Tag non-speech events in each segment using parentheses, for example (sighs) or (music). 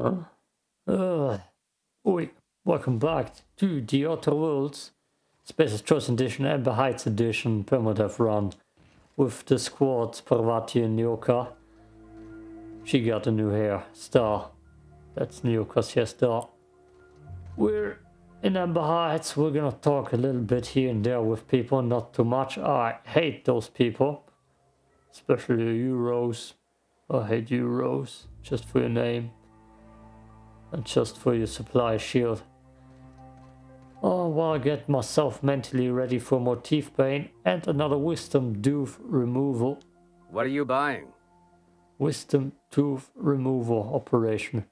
Uh, uh, oi, welcome back to the Outer Worlds Spacer's Choice Edition Amber Heights Edition Permadeath Run with the squad Parvati and Nyoka. She got a new hair star. That's Nyoka's hairstyle. We're in Amber Heights. We're gonna talk a little bit here and there with people, not too much. I hate those people, especially you, Rose. I hate you, Rose, just for your name and just for your supply shield. Oh, while I get myself mentally ready for more teeth pain and another wisdom tooth removal. What are you buying? Wisdom tooth removal operation.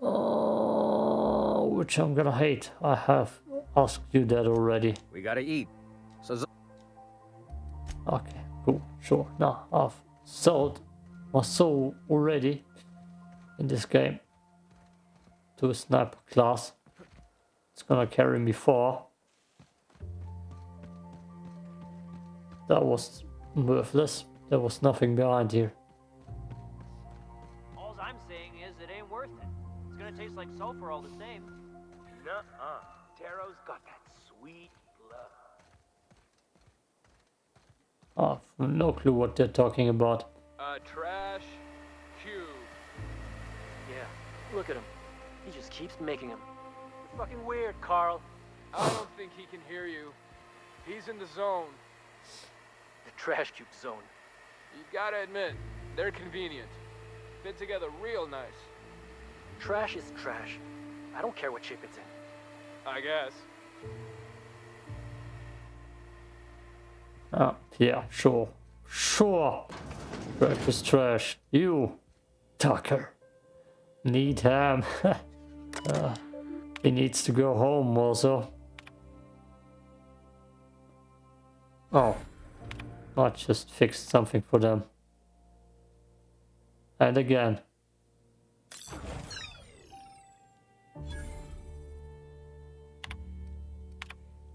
Oh, which I'm gonna hate. I have asked you that already. We gotta eat. So Okay, cool, sure. Now I've sold my soul already in this game to a sniper class. It's gonna carry me far. That was worthless. There was nothing behind here. All I'm saying is it ain't worth it. It's gonna taste like sulfur all the same. Nuh-uh. Taro's got that sweet blood. Oh, no clue what they're talking about. A trash cube. Yeah, look at him. He just keeps making them. You're fucking weird, Carl. I don't think he can hear you. He's in the zone. The trash cube zone. You gotta admit, they're convenient. Fit together real nice. Trash is trash. I don't care what shape it's in. I guess. Oh, yeah, sure. Sure. Trash is trash. You, Tucker, need ham. (laughs) uh, he needs to go home also. Oh, I just fixed something for them. And again.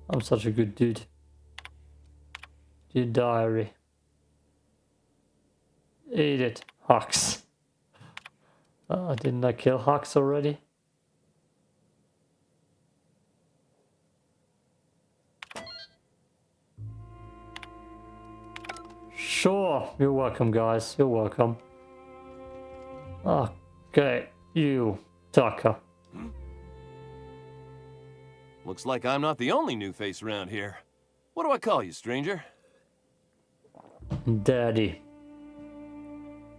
I'm such a good dude. Your diary. Eat it, Hux. Uh, didn't I kill Hux already? Sure, you're welcome guys, you're welcome. Okay, you, Tucker. Looks like I'm not the only new face around here. What do I call you, stranger? Daddy.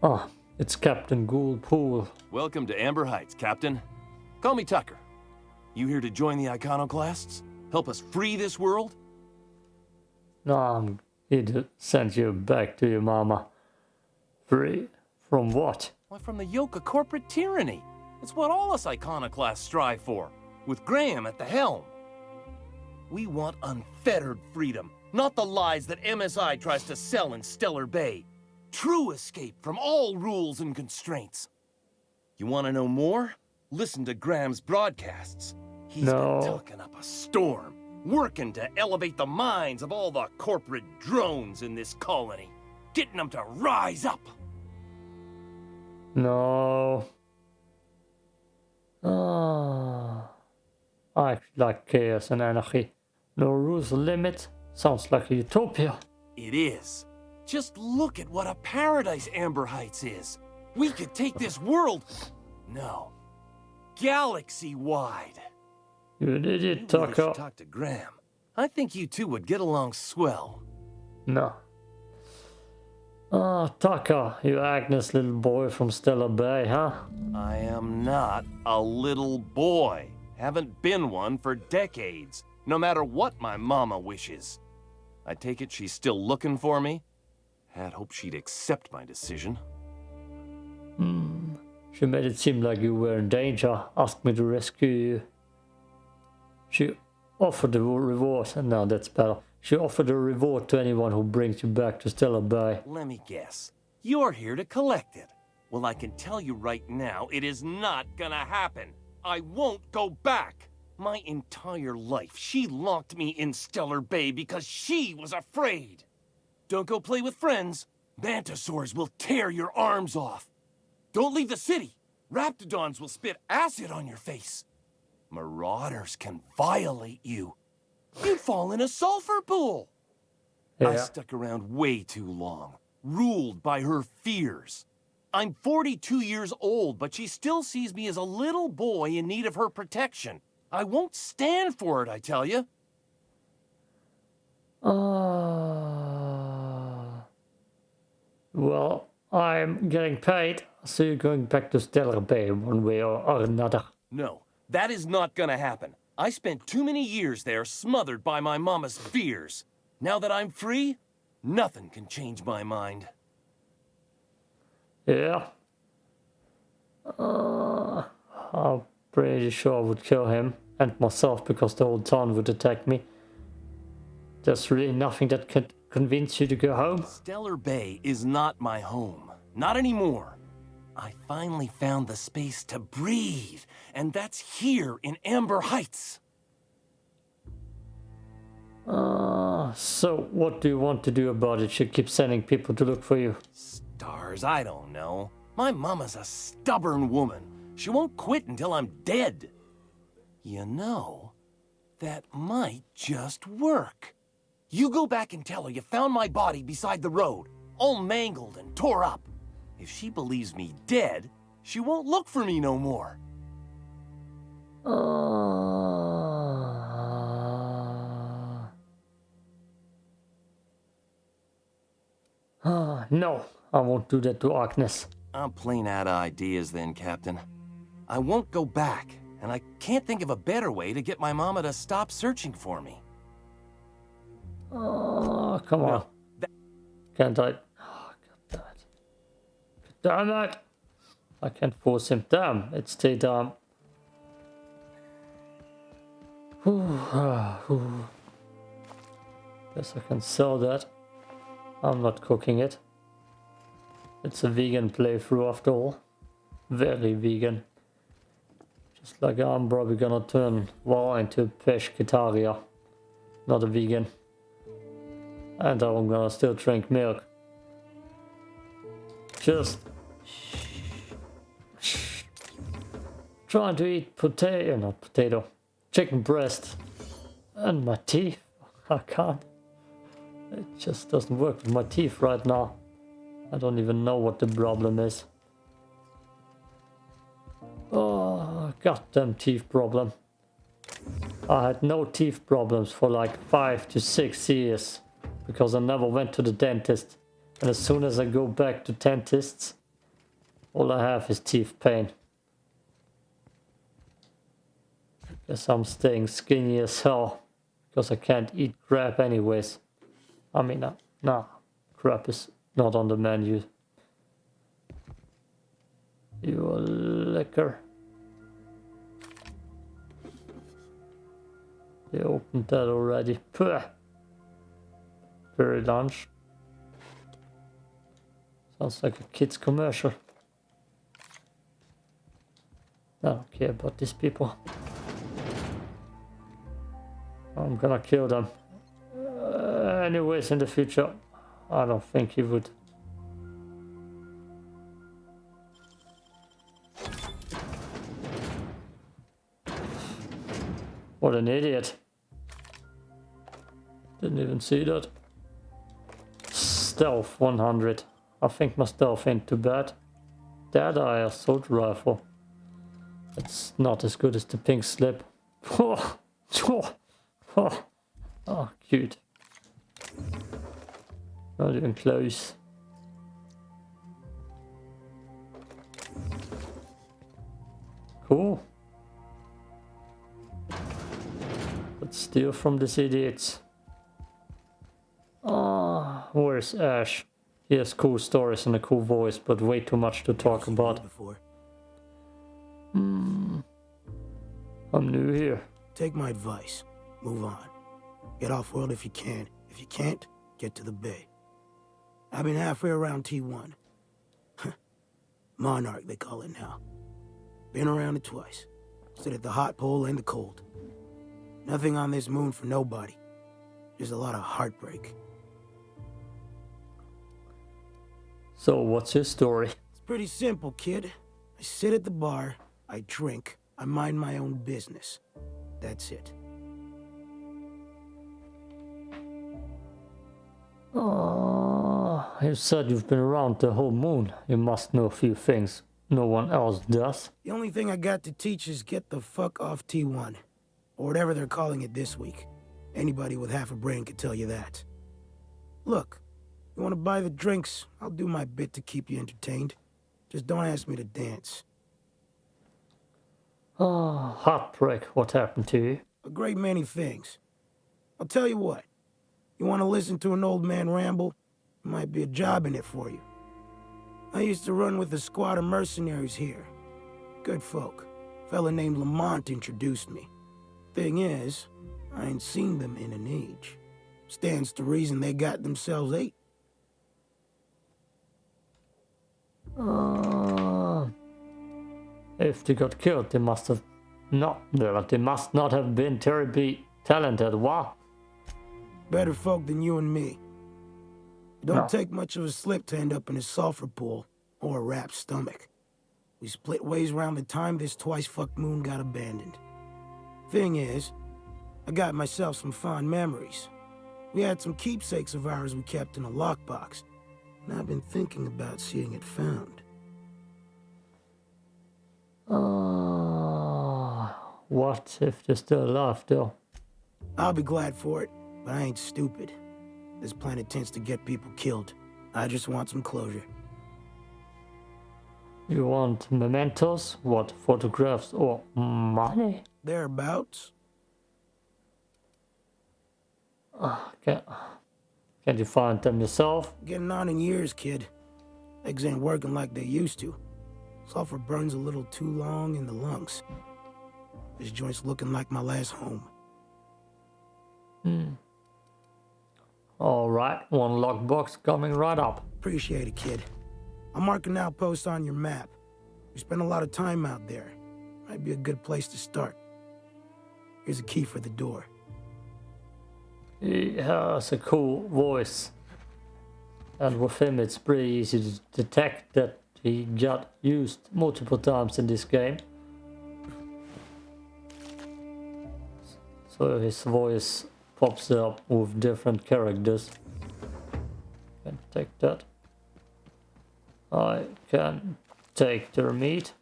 Oh, it's Captain Ghoul Pool. Welcome to Amber Heights, Captain. Call me Tucker. You here to join the Iconoclasts? Help us free this world? No, I'm to send you back to your mama. Free? From what? Why, from the yoke of corporate tyranny. It's what all us Iconoclasts strive for, with Graham at the helm. We want unfettered freedom, not the lies that MSI tries to sell in Stellar Bay. True escape from all rules and constraints. You want to know more? Listen to Graham's broadcasts. He's No. been talking up a storm, working to elevate the minds of all the corporate drones in this colony, getting them to rise up. No. Ah. I like chaos and anarchy. No rules limit. Sounds like a utopia. It is. Just look at what a paradise Amber Heights is. We could take this world... No. Galaxy-wide. You Maybe we Tucker. talk to Graham. I think you two would get along swell. No. Ah, Tucker, you Agnes little boy from Stellar Bay, huh? I am not a little boy. Haven't been one for decades, no matter what my mama wishes. I take it she's still looking for me? Had hoped she'd accept my decision. Hmm. She made it seem like you were in danger, asked me to rescue you. She offered a reward, and now that's better. She offered a reward to anyone who brings you back to Stellar Bay. Let me guess. You're here to collect it. Well, I can tell you right now, it is not gonna happen. I won't go back. My entire life, she locked me in Stellar Bay because she was afraid. Don't go play with friends. Mantisaurs will tear your arms off. Don't leave the city. Raptidons will spit acid on your face. Marauders can violate you. You'd fall in a sulfur pool. I stuck around way too long, ruled by her fears. I'm 42 years old, but she still sees me as a little boy in need of her protection. I won't stand for it, I tell you. Uh, well, I'm getting paid, so you're going back to Stellar Bay one way or, or another. No, that is not gonna happen. I spent too many years there smothered by my mama's fears. Now that I'm free, nothing can change my mind. Yeah. Uh, I'm pretty sure I would kill him and myself because the whole town would attack me. There's really nothing that could convince you to go home. Stellar Bay is not my home. Not anymore. I finally found the space to breathe, and that's here in Amber Heights. Uh, so what do you want to do about it? She keeps sending people to look for you. Stars, I don't know. My mama's a stubborn woman. She won't quit until I'm dead. You know, that might just work. You go back and tell her you found my body beside the road, all mangled and tore up. If she believes me dead, she won't look for me no more. Uh, uh, no, I won't do that to Agnes. I'm plain out of ideas then, Captain. I won't go back, and I can't think of a better way to get my mama to stop searching for me. Oh, come on. that- Can't I? Oh, God damn it. Damn it! I can't force him. Damn, it's too ah. (sighs) Guess I can sell that. I'm not cooking it. It's a vegan playthrough after all. Very vegan. Just like I'm probably gonna turn War into pescataria. Not a vegan. And I'm gonna still drink milk. Just trying to eat potato, not potato, chicken breast, and my teeth. I can't. It just doesn't work with my teeth right now. I don't even know what the problem is. Oh, goddamn teeth problem. I had no teeth problems for like five to six years because I never went to the dentist. And as soon as I go back to dentists, all I have is teeth pain. Guess I'm staying skinny as hell because I can't eat crap anyways. I mean, nah, crap is not on the menu. You are liquor. They opened that already. Puh. Very lunch. Sounds like a kid's commercial. I don't care about these people. I'm gonna kill them. Uh, anyways, in the future, I don't think he would. What an idiot. Didn't even see that. Stealth 100. I think my stealth ain't too bad. Dead eye assault rifle. It's not as good as the pink slip. (laughs) Oh, oh, oh, oh cute. Not even close. Cool. Let's steal from this idiot. Ah, where's Ash? He has cool stories and a cool voice, but way too much to talk about. Before. I'm new here. Take my advice. Move on. Get off world if you can. If you can't, get to the bay. I've been halfway around T1. Monarch, they call it now. Been around it twice. Stood at the hot pole and the cold. Nothing on this moon for nobody. There's a lot of heartbreak. So, what's your story? It's pretty simple, kid. I sit at the bar, I drink, I mind my own business. That's it. Oh, you said you've been around the whole moon. You must know a few things no one else does. The only thing I got to teach is get the fuck off T1. Or whatever they're calling it this week. Anybody with half a brain could tell you that. Look, you want to buy the drinks, I'll do my bit to keep you entertained. Just don't ask me to dance. Oh, heartbreak. What happened to you? A great many things. I'll tell you what. You want to listen to an old man ramble? Might be a job in it for you. I used to run with a squad of mercenaries here. Good folk. Fella named Lamont introduced me. Thing is, I ain't seen them in an age. Stands to reason they got themselves eight. Uh, if they got killed, they must have not. They must not have been terribly talented. What? Better folk than you and me. It don't No. take much of a slip to end up in a sulfur pool or a wrapped stomach. We split ways around the time this twice fucked moon got abandoned. Thing is, I got myself some fond memories. We had some keepsakes of ours we kept in a lockbox, and I've been thinking about seeing it found. Uh, what if they're still alive, though? I'll be glad for it, but I ain't stupid. This planet tends to get people killed. I just want some closure. You want mementos? What, photographs or money? Thereabouts. Ah, can, can you find them yourself? Getting on in years, kid. Eggs ain't working like they used to. Sulfur burns a little too long in the lungs. This joint's looking like my last home. Hmm. Alright, one lockbox coming right up. Appreciate it, kid. I'll mark an outpost on your map. We spend a lot of time out there. Might be a good place to start. Here's a key for the door. He has a cool voice. And with him it's pretty easy to detect that he got used multiple times in this game. So his voice pops up with different characters. Can take that. I can take their meat.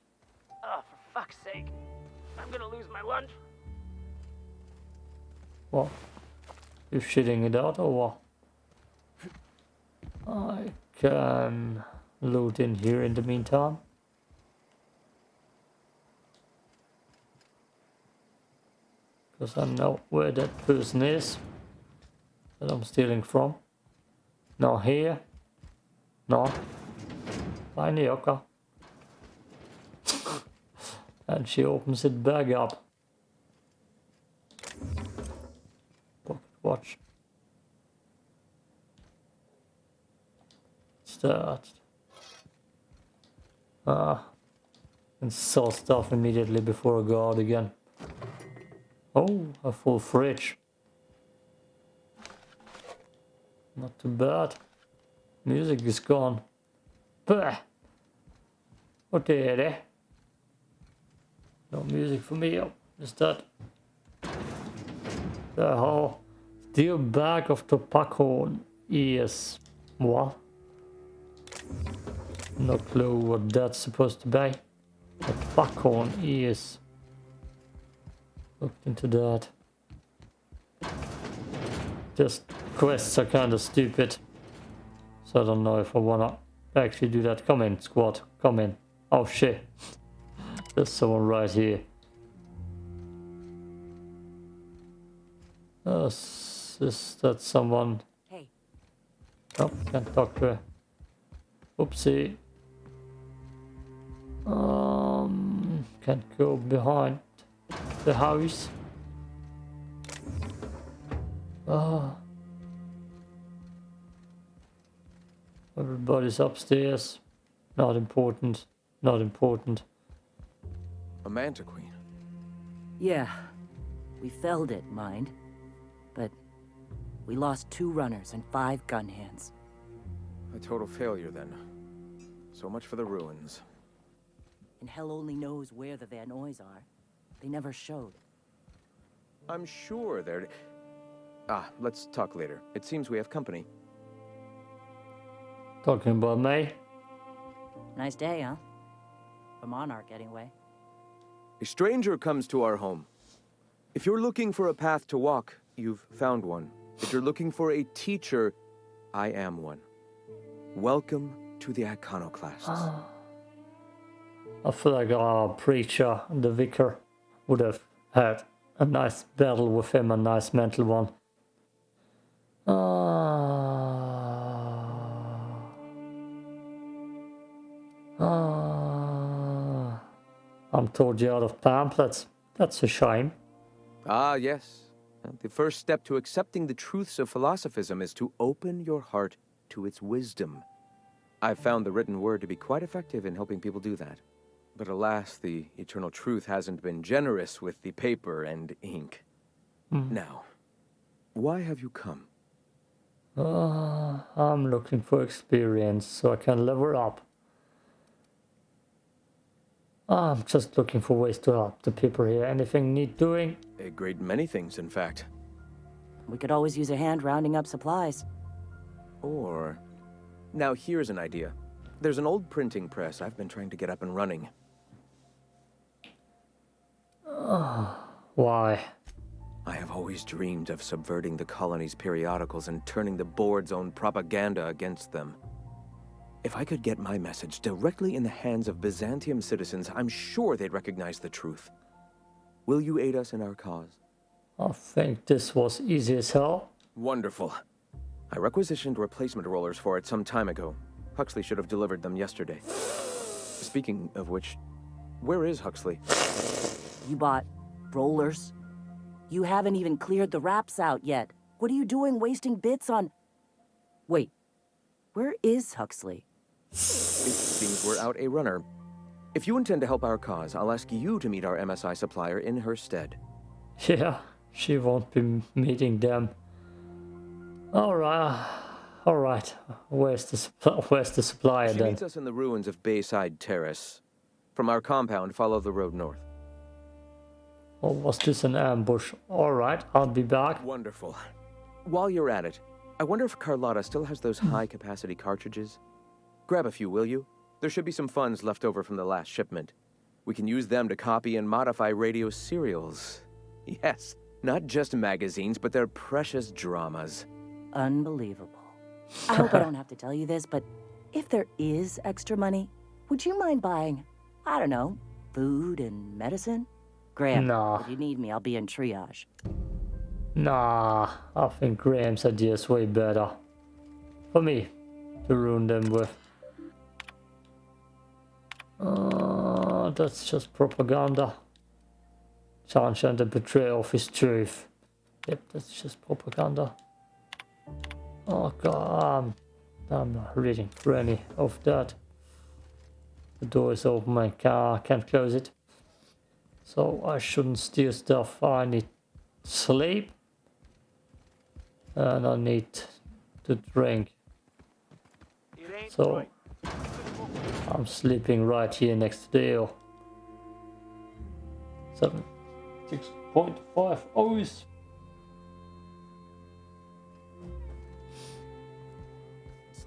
Oh, for fuck's sake. I'm gonna lose my lunch. What? You shitting it out or what? I can loot in here in the meantime. Because I know where that person is that I'm stealing from. Not here. No. By Nyoka. (laughs) and she opens it back up. Pocket watch. Start. Ah. And sell stuff immediately before I go out again. Oh, a full fridge. Not too bad. Music is gone. Bah. What är det? No music for me. Oh, is that? The whole steel bag of tobacco is what? No clue what that's supposed to be. The tobacco is. Looked into that. Just quests are kind of stupid. So I don't know if I wanna actually do that. Come in, squad. Come in. Oh shit. (laughs) There's someone right here. Uh, is that someone? Hey, Oh, can't talk to her. Oopsie. Um, can't go behind the house. Ah. Everybody's upstairs. Not important. Not important. A Mantiqueen. yeah, we felled it, mind. But we lost two runners and five gun hands. A total failure, then. So much for the ruins. and hell only knows where the Van Noys are. They never showed. I'm sure they're... Ah, let's talk later. It seems we have company. Talking about me? Nice day, huh? For Monarch, anyway. A stranger comes to our home. If you're looking for a path to walk, you've found one. If you're looking for a teacher, I am one. Welcome to the Iconoclasts. (gasps) I feel like our preacher, the vicar, would have had a nice battle with him, a nice mental one. Ah. Ah. I'm told you out of pamphlets. That's a shame. Ah, yes. The first step to accepting the truths of philosophism is to open your heart to its wisdom. I've found the written word to be quite effective in helping people do that. But alas, the eternal truth hasn't been generous with the paper and ink. Now, why have you come? Uh, I'm looking for experience so I can level up. I'm just looking for ways to help the people here. Anything need doing? A great many things, in fact. We could always use a hand rounding up supplies. Or... Now here's an idea. There's an old printing press I've been trying to get up and running. Oh, why? I have always dreamed of subverting the colony's periodicals and turning the board's own propaganda against them. If I could get my message directly in the hands of Byzantium citizens, I'm sure they'd recognize the truth. Will you aid us in our cause? I think this was easy as hell. Wonderful. I requisitioned replacement rollers for it some time ago. Huxley should have delivered them yesterday. Speaking of which, where is Huxley? You bought rollers? You haven't even cleared the wraps out yet. What are you doing wasting bits on... Wait, where is Huxley? It seems we're out a runner. If you intend to help our cause, I'll ask you to meet our MSI supplier in her stead. (laughs) Yeah, she won't be meeting them. Alright, alright. Where's the supply? Where's the supplier She then? meets us in the ruins of Bayside Terrace. From our compound, follow the road north. Or was this an ambush? Alright, I'll be back. Wonderful. While you're at it, I wonder if Carlotta still has those hmm. high-capacity cartridges? Grab a few, will you? There should be some funds left over from the last shipment. We can use them to copy and modify radio serials. (laughs) Yes, not just magazines, but their precious dramas. Unbelievable. (laughs) I hope I don't have to tell you this, but if there is extra money, would you mind buying, I don't know, food and medicine? Graham, Nah. if you need me, I'll be in triage. Nah, I think Graham's idea is way better. For me, to ruin them with. Uh, that's just propaganda. Chance and the betrayal of his truth. Yep, that's just propaganda. Oh god, I'm, I'm not reading any of that. The door is open, my car can't close it. So I shouldn't steal stuff. I need sleep. And I need to drink. So. I'm sleeping right here next to Dale. Six point five hours.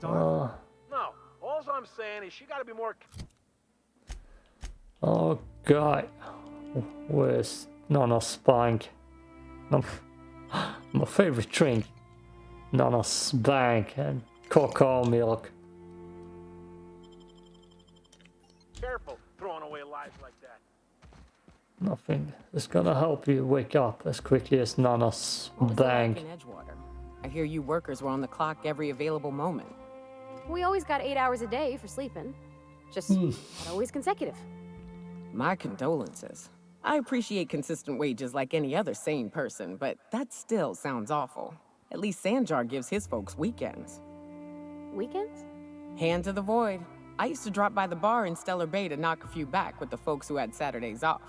Uh, No, all I'm saying is she gotta be more. oh god. Where's Nana Spank? (gasps) My favorite drink. Nana Spank and cocoa milk. Careful throwing away lives like that. Nothing is gonna help you wake up as quickly as Nana What like Spank. in Edgewater? I hear you workers were on the clock every available moment. We always got eight hours a day for sleeping. Just hmm. not always consecutive. My condolences. I appreciate consistent wages like any other sane person, but that still sounds awful. At least Sanjar gives his folks weekends. Weekends? Hand to the void. I used to drop by the bar in Stellar Bay to knock a few back with the folks who had Saturdays off.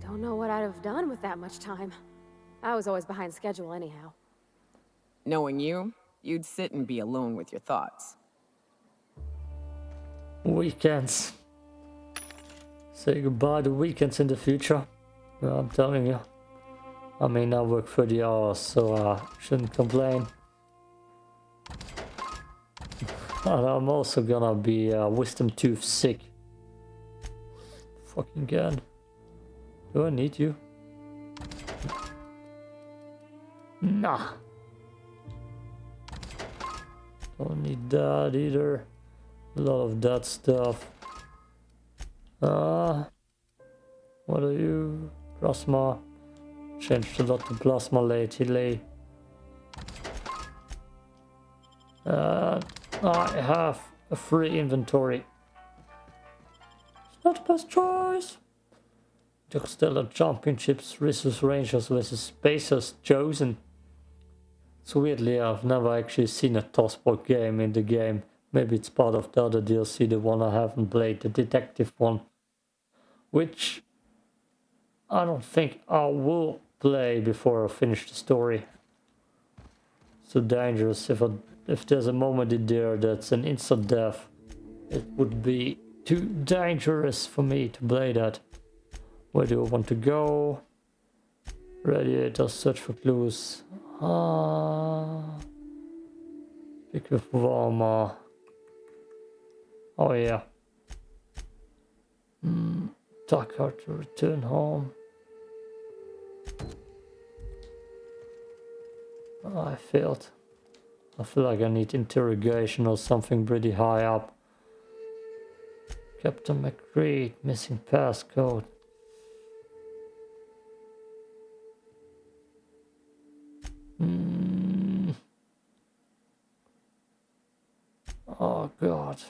Don't know what I'd have done with that much time. I was always behind schedule anyhow. Knowing you, you'd sit and be alone with your thoughts. Weekends. Say goodbye to weekends in the future. Well, I'm telling you. I mean, I work 30 hours, so I shouldn't complain. And I'm also gonna be uh, wisdom tooth sick. Fucking gun. Do I need you? Nah. Don't need that either. A lot of that stuff. Uh, what are you? Plasma. Changed a lot to plasma lately. Uh, I have a free inventory. It's not the best choice. Interstellar Championships, Resource Rangers vs Spacers chosen. So weirdly, I've never actually seen a Tossport game in the game. Maybe it's part of the other DLC, the one I haven't played, the detective one. Which I don't think I will play before I finish the story. So dangerous if I, if there's a moment in there that's an instant death. It would be too dangerous for me to play that. Where do I want to go? Radiator, search for clues. Ah, pick with warmer. Oh yeah. Hmm. Dark hard to return home. Oh, I failed. I feel like I need interrogation or something pretty high up. Captain McCreed, missing passcode. Hmm. Oh god.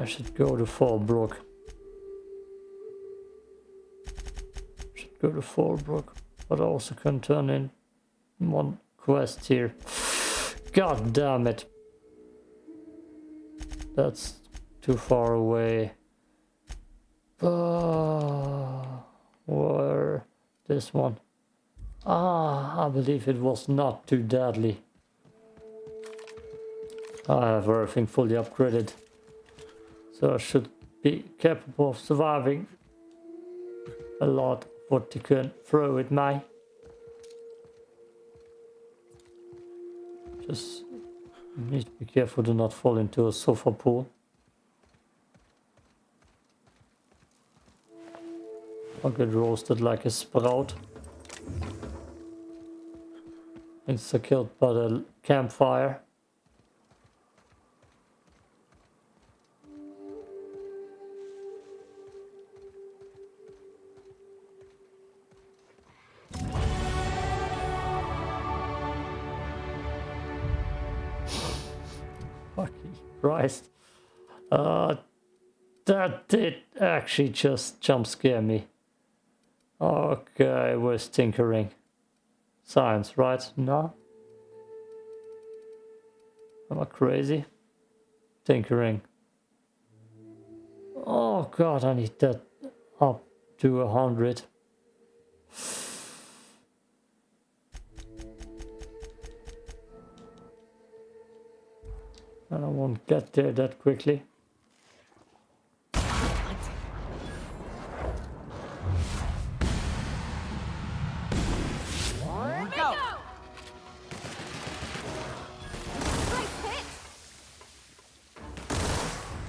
I should go to Fallbrook. Should go to Fallbrook, but I also can turn in one quest here. God damn it. That's too far away. Uh, where? This one. Ah, I believe it was not too deadly. I have everything fully upgraded. So I should be capable of surviving a lot of what you can throw at me. Just need to be careful to not fall into a sulfur pool. I'll get roasted like a sprout. Insta killed by the campfire. Christ. Uh, that did actually just jump scare me. Okay, we're tinkering. Science, right? No? Am I crazy? Tinkering. Oh god, I need that up to a hundred. And I won't get there that quickly.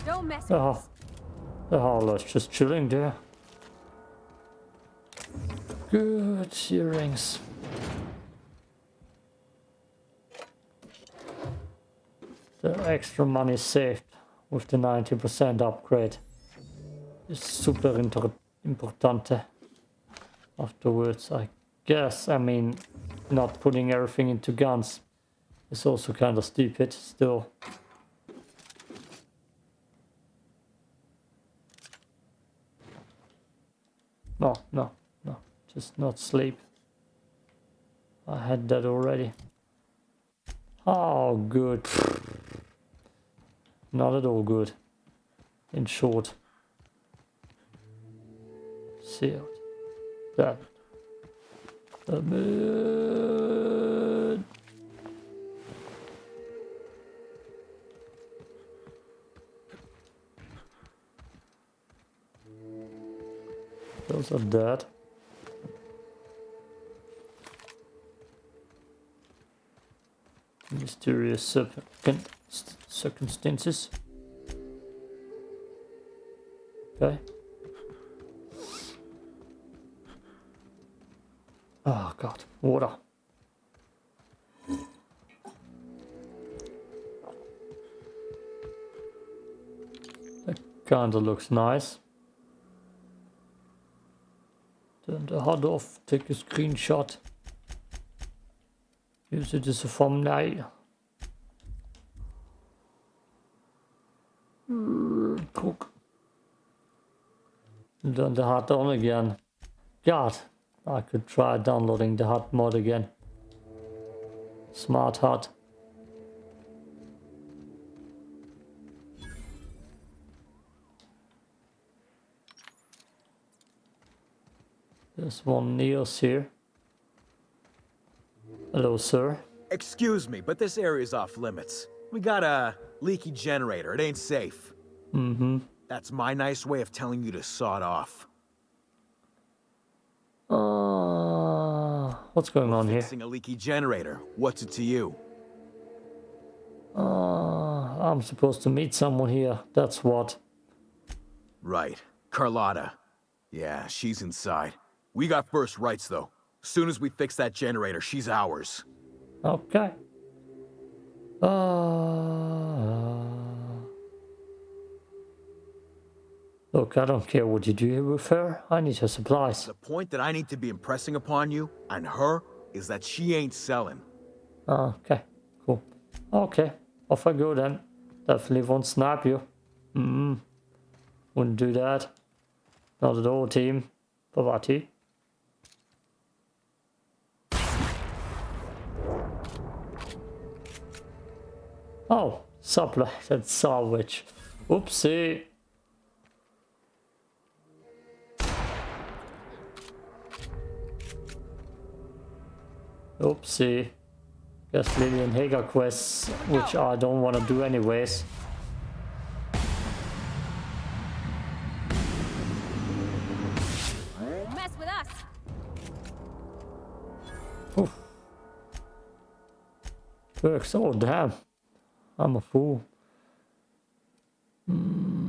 Don't mess with Oh, the howler's just chilling there. Good earrings. The extra money saved with the 90% upgrade is super importante eh, afterwards, I guess. I mean, not putting everything into guns is also kind of stupid still. No, no, no. Just not sleep. I had that already. Oh, good. Not at all good. In short. Sealed. That. The moon. Those are dead. Mysterious circum- circumstances. Okay. Oh god, water. That kinda looks nice. Turn the HUD off, take a screenshot. Use it as a thumbnail. Turn the HUD on again. God, I could try downloading the HUD mod again. Smart HUD. There's one Neos here. Hello, sir. Excuse me, but this area's off limits. We got a leaky generator. It ain't safe. Mm-hmm. That's my nice way of telling you to sod off. Uh, what's going on here? Fixing a leaky generator. What's it to you? Uh, I'm supposed to meet someone here. That's what. Right. Carlotta. Yeah, she's inside. We got first rights, though. Soon as we fix that generator, she's ours. Okay. Uh, look, I don't care what you do with her. I need her supplies. The point that I need to be impressing upon you, and her, is that she ain't selling. Okay, cool. Okay, off I go then. Definitely won't snap you. Mm, wouldn't do that. Not at all, team. Parvati. Oh, supply, that's salvage. Oopsie. Oopsie. Guess Lillian Hager quests, which I don't want to do anyways. Mess with us. Oof. Works, oh damn. I'm a fool. Don't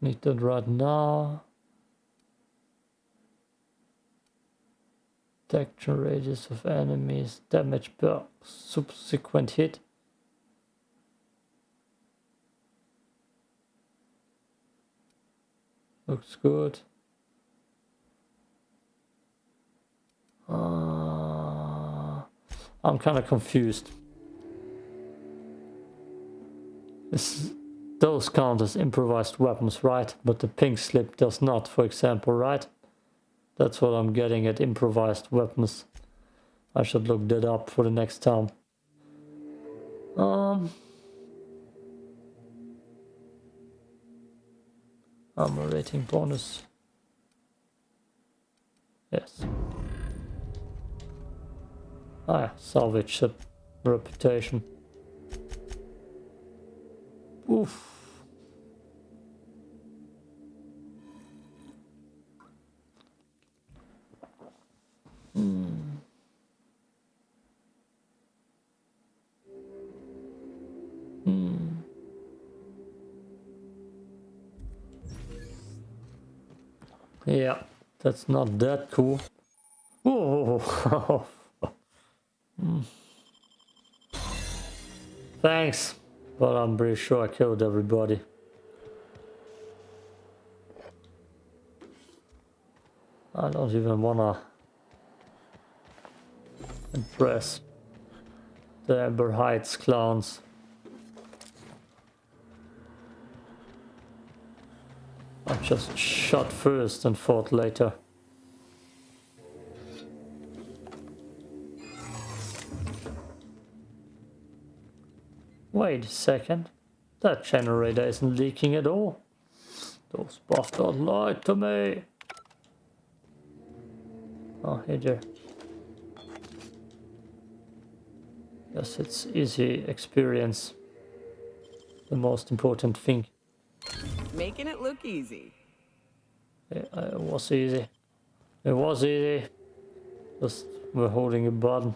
need that right now. Detection radius of enemies, damage per subsequent hit. Looks good. Uh, I'm kind of confused. This, those count as improvised weapons, right? But the pink slip does not, for example, right? That's what I'm getting at improvised weapons. I should look that up for the next time. Um, armor rating bonus. Yes. Ah, salvage reputation. Oof. Hmm. Yeah, that's not that cool. Oh. (laughs) Thanks, but I'm pretty sure I killed everybody. I don't even wanna impress the Amber Heights clowns. I just shot first and fought later. Wait a second. That generator isn't leaking at all. Those bastards lied to me. Oh, hey there. Yes, it's easy experience. The most important thing. Making it look easy. Yeah, uh, it was easy. It was easy. Just we're holding a button.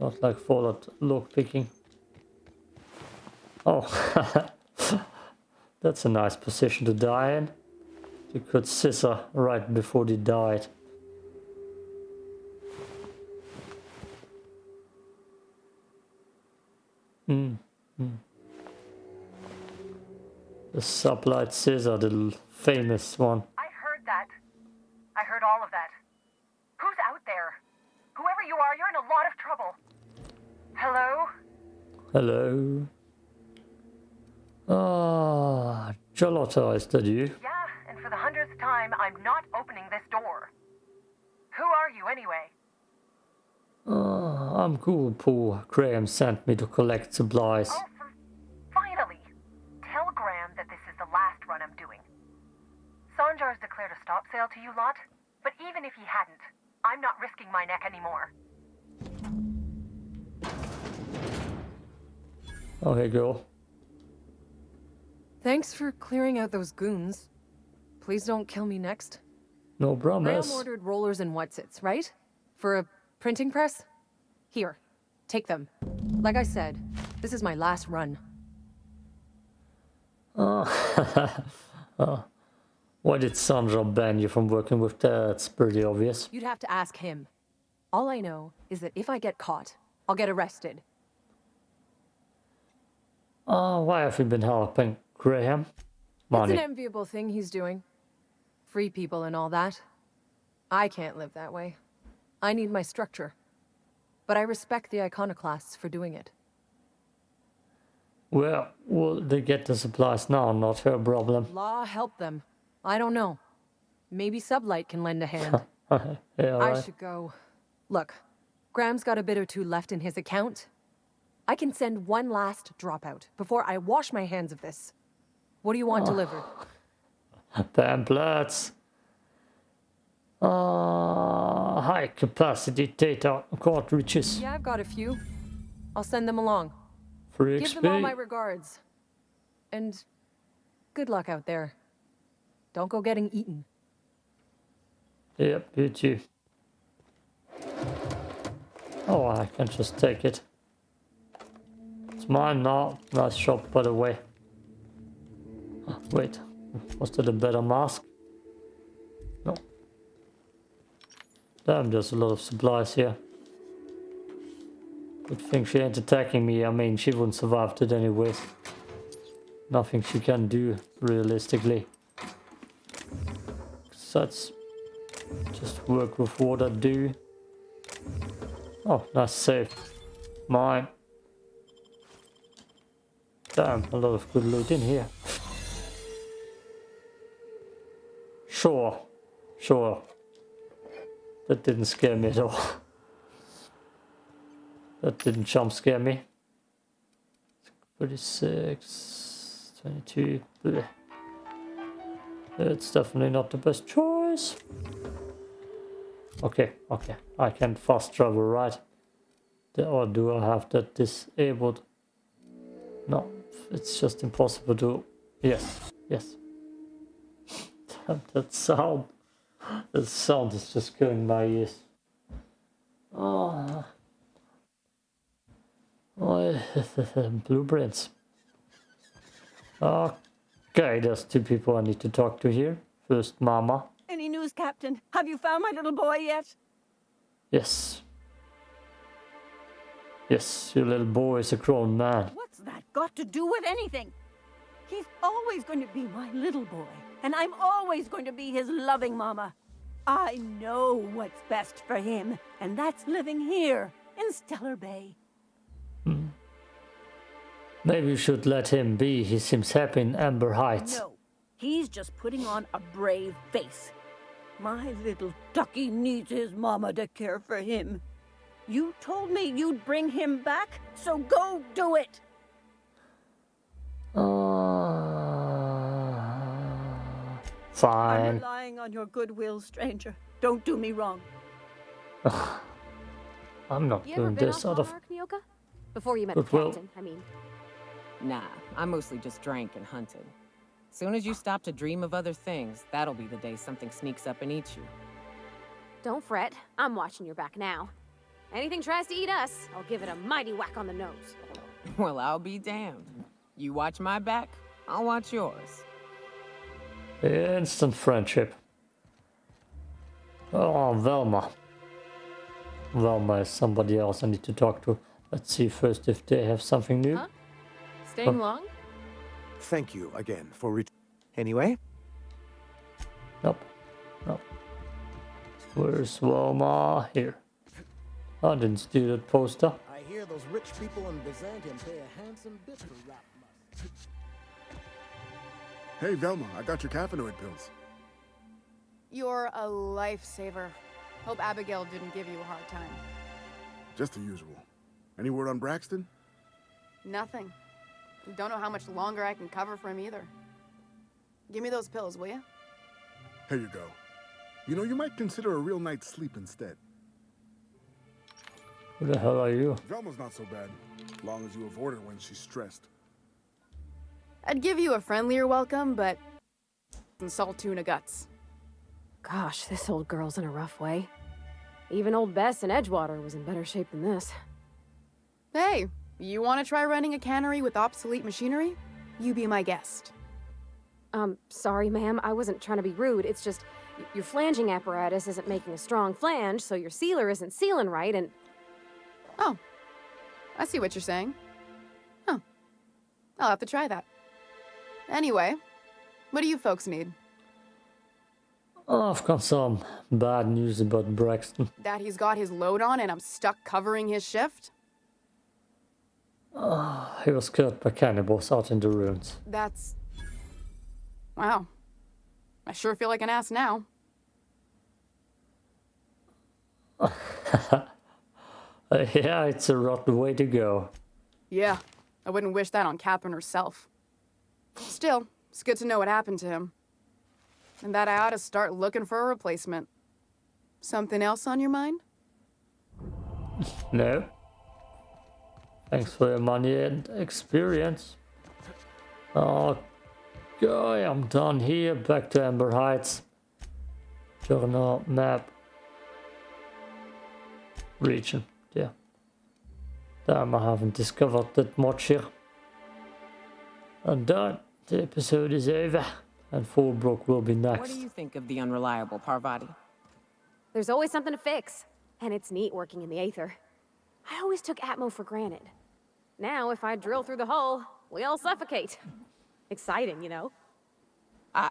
Not like Fallout lock picking. Oh, (laughs) that's a nice position to die in. You could scissor right before they died. Mm. Mm. The sublight scissor, the famous one. I heard that. I heard all of that. Who's out there? Whoever you are, you're in a lot of trouble. Hello? Hello. Ah, is that you? Yeah, and for the hundredth time, I'm not opening this door. Who are you, anyway? Ah, I'm cool, Paul. Graham sent me to collect supplies. Oh, finally! Tell Graham that this is the last run I'm doing. Sanjar's declared a stop sale to you lot, but even if he hadn't, I'm not risking my neck anymore. Oh, hey, girl. Thanks for clearing out those goons. Please don't kill me next. No Graham promise. ordered rollers and whatsits, right? For a printing press? Here, take them. Like I said, this is my last run. Oh. oh. (laughs) Why did Sanjar ban you from working with that? It's pretty obvious. You'd have to ask him. All I know is that if I get caught, I'll get arrested. Oh, why have you been helping Graham? It's an enviable thing he's doing. Free people and all that. I can't live that way. I need my structure. But I respect the iconoclasts for doing it. Well, will they get the supplies now? Not her problem. Law help them. I don't know. Maybe Sublight can lend a hand. (laughs) yeah, I should go. Look, Graham's got a bit or two left in his account. I can send one last dropout before I wash my hands of this. What do you want Oh. delivered? (laughs) Pamphlets. Uh, high capacity data cartridges. Yeah, I've got a few. I'll send them along. For Give them all my regards. And good luck out there. Don't go getting eaten. Yep, you too. Oh, I can just take it. It's mine now. Nice shop, by the way. Wait, was that a better mask? No. Damn, there's a lot of supplies here. Good thing she ain't attacking me. I mean, she wouldn't survive it anyways. Nothing she can do, realistically. Besides, just work with what I do. Oh, that's safe. Mine. Damn, a lot of good loot in here. Sure. Sure. That didn't scare me at all. That didn't jump scare me. 36, 22. bleh. It's definitely not the best choice. Okay, okay. I can fast travel, right? Or do I have that disabled? No, it's just impossible to... Yes, yes. (laughs) That sound. That sound is just killing my ears. Ah. Oh. Oh, (laughs) blueprints. Okay, there's two people I need to talk to here. First, Mama. Any news, Captain? Have you found my little boy yet? Yes. Yes, your little boy is a grown man. What's that got to do with anything? He's always going to be my little boy, and I'm always going to be his loving mama. I know what's best for him, and that's living here in Stellar Bay. Hmm. Maybe you should let him be. He seems happy in Amber Heights. No, he's just putting on a brave face. My little ducky needs his mama to care for him. You told me you'd bring him back, so go do it. Uh, I'm relying on your goodwill, stranger. Don't do me wrong. I'm not You doing this off out of Hallmark, Nyoka? Before you met the captain, I mean. Nah, I mostly just drank and hunted. Soon as you stop to dream of other things, that'll be the day something sneaks up and eats you. Don't fret. I'm watching your back now. Anything tries to eat us, I'll give it a mighty whack on the nose. (laughs) Well, I'll be damned. You watch my back, I'll watch yours. Instant friendship. Oh, Velma. Velma is somebody else I need to talk to. Let's see first if they have something new. Huh? Staying Oh. long? Thank you again for ret- Anyway, Nope. Nope. Where's Velma? Here. I didn't steal that poster. I hear those rich people in Byzantium pay a handsome bit for rap must. Hey, Velma, I got your caffeinoid pills. You're a lifesaver. Hope Abigail didn't give you a hard time. Just the usual. Any word on Braxton? Nothing. Don't know how much longer I can cover for him either. Give me those pills, will you? Here you go. You know, you might consider a real night's sleep instead. Who the hell are you? Velma's not so bad, long as you avoid her when she's stressed. I'd give you a friendlier welcome, but salt tuna guts. Gosh, this old girl's in a rough way. Even old Bess in Edgewater was in better shape than this. Hey, you want to try running a cannery with obsolete machinery? You be my guest. Um, sorry, ma'am. I wasn't trying to be rude. It's just your flanging apparatus isn't making a strong flange, so your sealer isn't sealing right, and Oh, I see what you're saying. Huh. I'll have to try that. Anyway, what do you folks need? Oh, I've got some bad news about Braxton. That he's got his load on and I'm stuck covering his shift? Oh, he was killed by cannibals out in the ruins. That's. Wow. I sure feel like an ass now. (laughs) Yeah, it's a rotten way to go. Yeah, I wouldn't wish that on Catherine herself. Still, it's good to know what happened to him. And that I ought to start looking for a replacement. Something else on your mind? No. Thanks for your money and experience. Oh, okay, I'm done here. Back to Amber Heights. Journal map. Region. Yeah. Damn, I haven't discovered that much here. And done. The episode is over. And Fallbrook will be next. What do you think of the unreliable Parvati? there's always something to fix. And it's neat working in the Aether. I always took Atmo for granted. Now, if I drill through the hull, we all suffocate. Exciting, you know? I,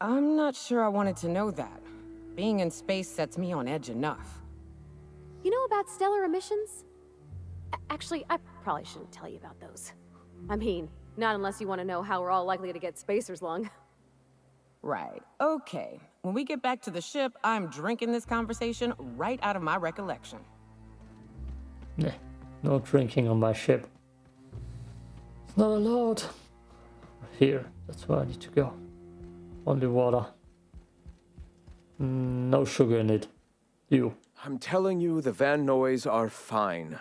I'm not sure I wanted to know that. Being in space sets me on edge enough. You know about stellar emissions? A- Actually, I probably shouldn't tell you about those. I mean, not unless you want to know how we're all likely to get spacers lung. (laughs) Right. Okay. When we get back to the ship, I'm drinking this conversation right out of my recollection. Nah, no drinking on my ship. It's not allowed. Here, that's where I need to go. Only water. Mm, No sugar in it. You. I'm telling you, the Van Noys are fine.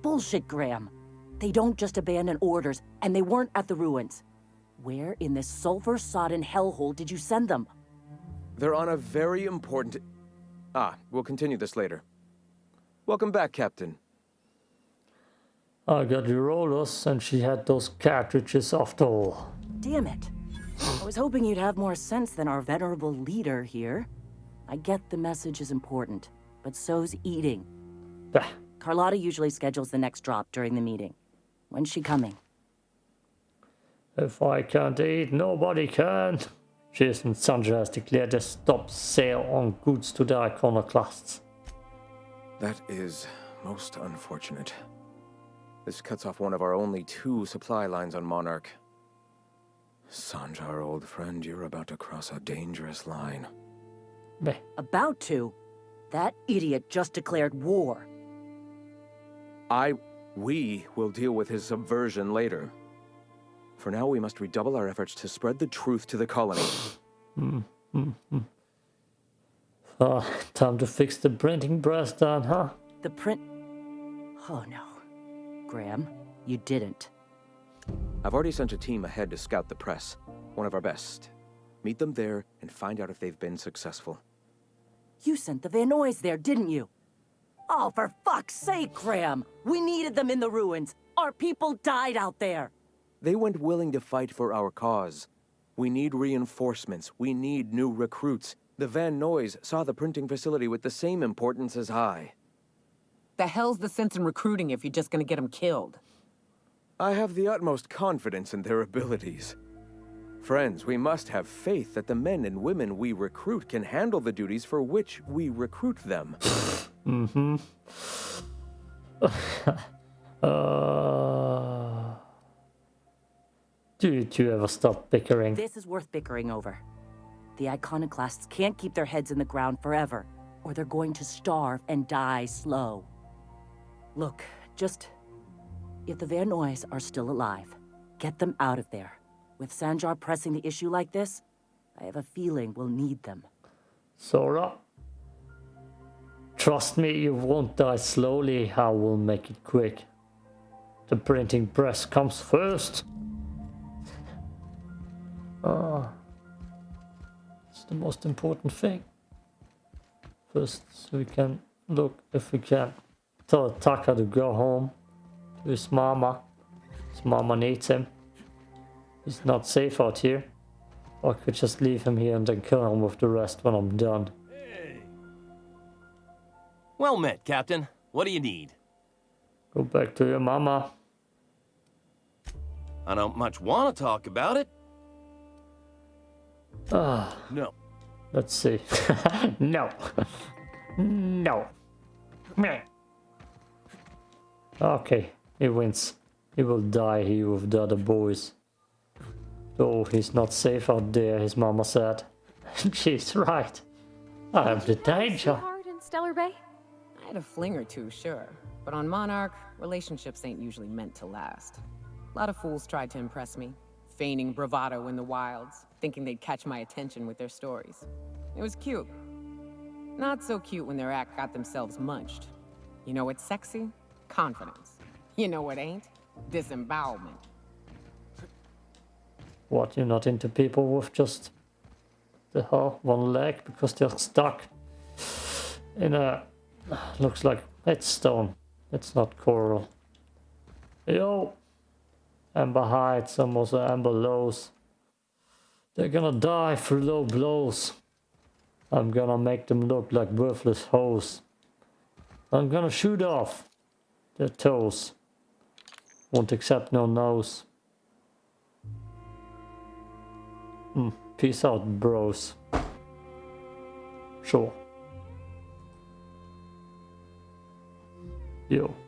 Bullshit, Graham. They don't just abandon orders, and they weren't at the ruins. Where in this sulfur-sodden hellhole did you send them? They're on a very important... Ah, we'll continue this later. Welcome back, Captain. I got your rollers, and she had those cartridges after all. Damn it. I was hoping you'd have more sense than our venerable leader here. I get the message is important, but so's eating. Bah. Carlotta usually schedules the next drop during the meeting. When's she coming? If I can't eat, nobody can. Jason Sanjar has declared a stop sale on goods to the iconoclasts. That is most unfortunate. This cuts off one of our only two supply lines on Monarch. Sanjar, old friend, you're about to cross a dangerous line. Meh. About to? That idiot just declared war. I... we will deal with his subversion later. For now, we must redouble our efforts to spread the truth to the colony. Uh, (sighs) time to fix the printing press then, huh? The print. Oh no. Graham, you didn't. I've already sent a team ahead to scout the press. One of our best. Meet them there and find out if they've been successful. You sent the Van Noys there, didn't you? Oh, for fuck's sake, Graham! We needed them in the ruins. Our people died out there. They went willing to fight for our cause. We need reinforcements. We need new recruits. The Van Noys saw the printing facility with the same importance as I. The hell's the sense in recruiting if you're just gonna get them killed? I have the utmost confidence in their abilities. Friends, we must have faith that the men and women we recruit can handle the duties for which we recruit them. (laughs) Mm-hmm. (laughs) uh... Did you ever stop bickering? This is worth bickering over. The iconoclasts can't keep their heads in the ground forever, or they're going to starve and die slow. Look, just... If the Van Noys are still alive, get them out of there. With Sanjar pressing the issue like this, I have a feeling we'll need them. Sora? Trust me, you won't die slowly. I will make it quick. The printing press comes first. Ah. It's the most important thing. First, so we can look if we can tell Taka to go home to his mama. His mama needs him. He's not safe out here. Or I could just leave him here and then kill him with the rest when I'm done. Well met, Captain. What do you need? Go back to your mama. I don't much want to talk about it. Ah. No. Let's see. (laughs) no. (laughs) no. Meh. Okay, he wins. He will die here with the other boys. Oh, he's not safe out there, his mama said. (laughs) She's right. I am the danger. Hard in Stellar Bay? Had a fling or two, sure. But on Monarch, relationships ain't usually meant to last. A lot of fools tried to impress me, feigning bravado in the wilds, thinking they'd catch my attention with their stories. It was cute. Not so cute when their act got themselves munched. You know what's sexy? Confidence. You know what ain't? Disembowelment. What, you're not into people with just the whole one leg because they're stuck in a (sighs) looks like it's stone. It's not coral. Yo! Amber Heights, and also Amber Lows. They're gonna die through low blows. I'm gonna make them look like worthless hoes. I'm gonna shoot off their toes. Won't accept no nose. Hmm. Peace out, bros. Sure. Yo.